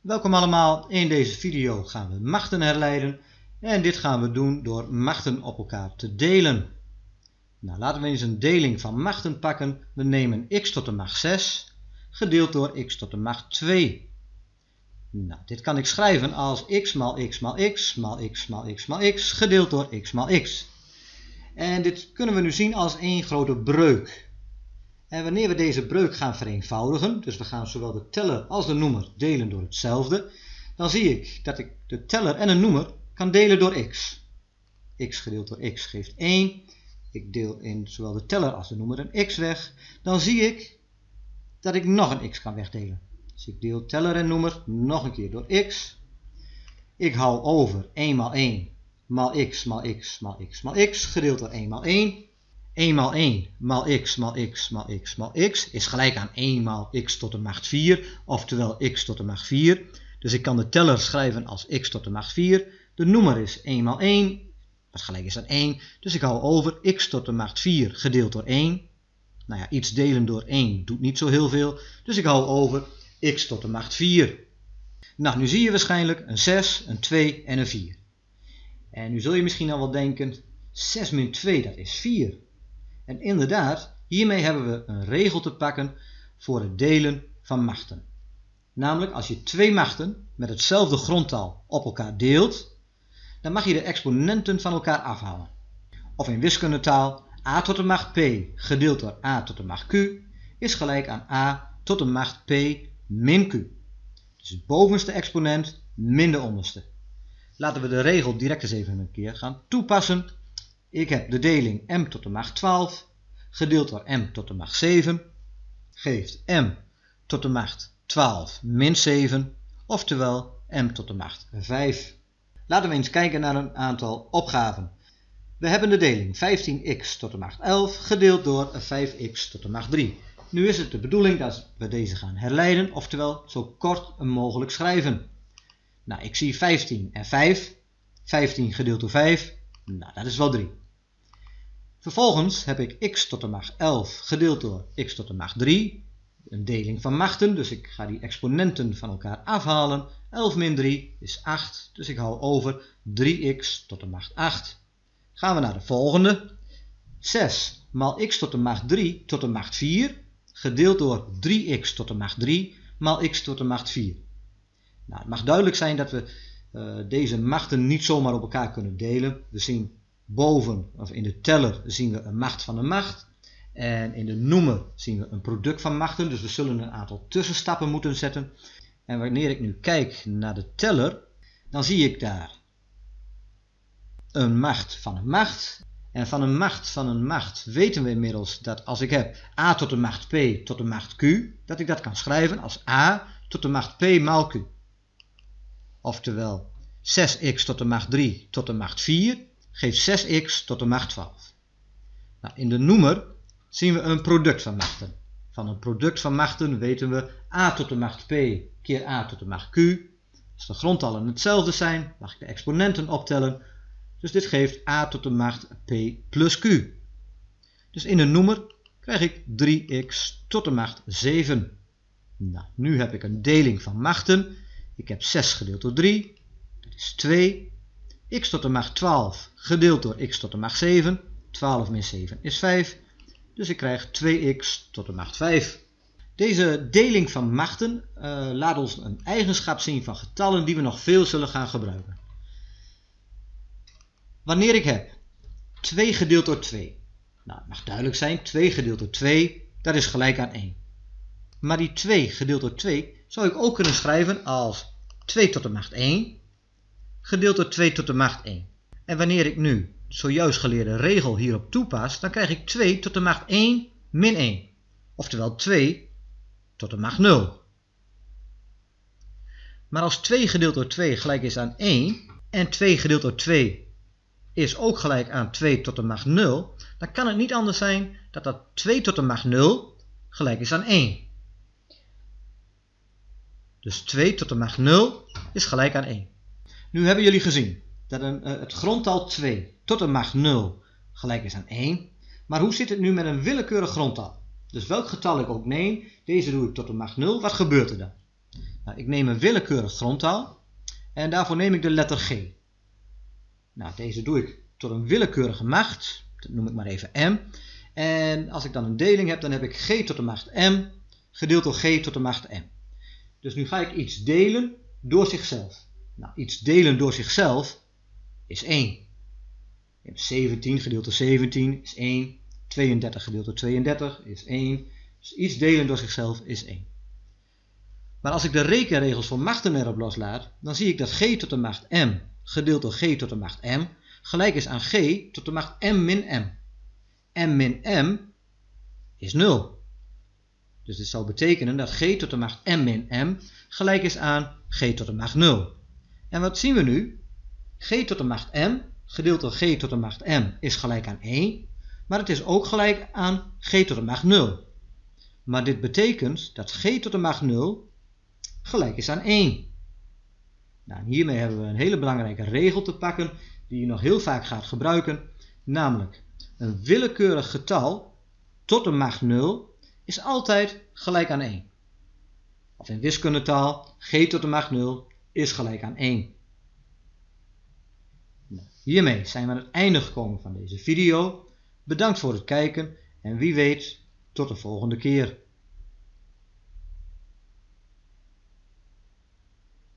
Welkom allemaal, in deze video gaan we machten herleiden en dit gaan we doen door machten op elkaar te delen. Nou, laten we eens een deling van machten pakken. We nemen x tot de macht 6 gedeeld door x tot de macht 2. Nou, dit kan ik schrijven als x maal x maal x maal x maal x maal x gedeeld door x maal x. En dit kunnen we nu zien als één grote breuk. En wanneer we deze breuk gaan vereenvoudigen, dus we gaan zowel de teller als de noemer delen door hetzelfde, dan zie ik dat ik de teller en een noemer kan delen door x. x gedeeld door x geeft 1. Ik deel in zowel de teller als de noemer een x weg. Dan zie ik dat ik nog een x kan wegdelen. Dus ik deel teller en noemer nog een keer door x. Ik hou over 1 maal 1 maal x maal x maal x maal x gedeeld door 1 maal 1. 1 maal 1 maal x maal x maal x maal x is gelijk aan 1 maal x tot de macht 4, oftewel x tot de macht 4. Dus ik kan de teller schrijven als x tot de macht 4. De noemer is 1 maal 1, wat gelijk is aan 1. Dus ik hou over x tot de macht 4 gedeeld door 1. Nou ja, iets delen door 1 doet niet zo heel veel. Dus ik hou over x tot de macht 4. Nou, nu zie je waarschijnlijk een 6, een 2 en een 4. En nu zul je misschien al wel denken, 6 min 2 dat is 4. En inderdaad, hiermee hebben we een regel te pakken voor het delen van machten. Namelijk als je twee machten met hetzelfde grondtal op elkaar deelt, dan mag je de exponenten van elkaar afhalen. Of in wiskundetaal, a tot de macht p gedeeld door a tot de macht q is gelijk aan a tot de macht p min q. Dus het bovenste exponent min de onderste. Laten we de regel direct eens even een keer gaan toepassen. Ik heb de deling m tot de macht 12 gedeeld door m tot de macht 7 geeft m tot de macht 12 min 7, oftewel m tot de macht 5. Laten we eens kijken naar een aantal opgaven. We hebben de deling 15x tot de macht 11 gedeeld door 5x tot de macht 3. Nu is het de bedoeling dat we deze gaan herleiden, oftewel zo kort mogelijk schrijven. Nou, ik zie 15 en 5. 15 gedeeld door 5, nou dat is wel 3. Vervolgens heb ik x tot de macht 11 gedeeld door x tot de macht 3. Een deling van machten, dus ik ga die exponenten van elkaar afhalen. 11 min 3 is 8, dus ik hou over 3x tot de macht 8. Gaan we naar de volgende. 6 maal x tot de macht 3 tot de macht 4, gedeeld door 3x tot de macht 3 maal x tot de macht 4. Nou, het mag duidelijk zijn dat we deze machten niet zomaar op elkaar kunnen delen. We zien boven, of in de teller, zien we een macht van een macht. En in de noemer zien we een product van machten. Dus we zullen een aantal tussenstappen moeten zetten. En wanneer ik nu kijk naar de teller, dan zie ik daar een macht van een macht. En van een macht van een macht weten we inmiddels dat als ik heb a tot de macht p tot de macht q, dat ik dat kan schrijven als a tot de macht p maal q. Oftewel 6x tot de macht 3 tot de macht 4 geeft 6x tot de macht 12. Nou, in de noemer zien we een product van machten. Van een product van machten weten we a tot de macht p keer a tot de macht q. Als de grondtallen hetzelfde zijn, mag ik de exponenten optellen. Dus dit geeft a tot de macht p plus q. Dus in de noemer krijg ik 3x tot de macht 7. Nou, nu heb ik een deling van machten. Ik heb 6 gedeeld door 3, dat is 2. x tot de macht 12 gedeeld door x tot de macht 7. 12 min 7 is 5. Dus ik krijg 2x tot de macht 5. Deze deling van machten uh, laat ons een eigenschap zien van getallen die we nog veel zullen gaan gebruiken. Wanneer ik heb 2 gedeeld door 2. Nou, het mag duidelijk zijn, 2 gedeeld door 2, dat is gelijk aan 1. Maar die 2 gedeeld door 2 zou ik ook kunnen schrijven als 2 tot de macht 1 gedeeld door 2 tot de macht 1. En wanneer ik nu zojuist geleerde regel hierop toepas, dan krijg ik 2 tot de macht 1 min 1. Oftewel 2 tot de macht 0. Maar als 2 gedeeld door 2 gelijk is aan 1 en 2 gedeeld door 2 is ook gelijk aan 2 tot de macht 0, dan kan het niet anders zijn dat dat 2 tot de macht 0 gelijk is aan 1. Dus 2 tot de macht 0 is gelijk aan 1. Nu hebben jullie gezien dat een, uh, het grondtal 2 tot de macht 0 gelijk is aan 1. Maar hoe zit het nu met een willekeurig grondtal? Dus welk getal ik ook neem, deze doe ik tot de macht 0, wat gebeurt er dan? Nou, ik neem een willekeurig grondtal en daarvoor neem ik de letter G. Nou, deze doe ik tot een willekeurige macht, dat noem ik maar even m. En als ik dan een deling heb, dan heb ik g tot de macht m gedeeld door g tot de macht m. Dus nu ga ik iets delen door zichzelf. Nou, iets delen door zichzelf is 1. 17 gedeeld door 17 is 1. 32 gedeeld door 32 is 1. Dus iets delen door zichzelf is 1. Maar als ik de rekenregels voor machten erop loslaat, dan zie ik dat g tot de macht m gedeeld door g tot de macht m gelijk is aan g tot de macht m min m. m min m is 0. Dus dit zal betekenen dat g tot de macht m min m gelijk is aan g tot de macht 0. En wat zien we nu? g tot de macht m gedeeld door g tot de macht m is gelijk aan 1, maar het is ook gelijk aan g tot de macht 0. Maar dit betekent dat g tot de macht 0 gelijk is aan 1. Nou, hiermee hebben we een hele belangrijke regel te pakken die je nog heel vaak gaat gebruiken, namelijk een willekeurig getal tot de macht 0 is altijd gelijk aan 1. Of in wiskundetaal, g tot de macht 0 is gelijk aan 1. Nou, hiermee zijn we aan het einde gekomen van deze video. Bedankt voor het kijken en wie weet tot de volgende keer.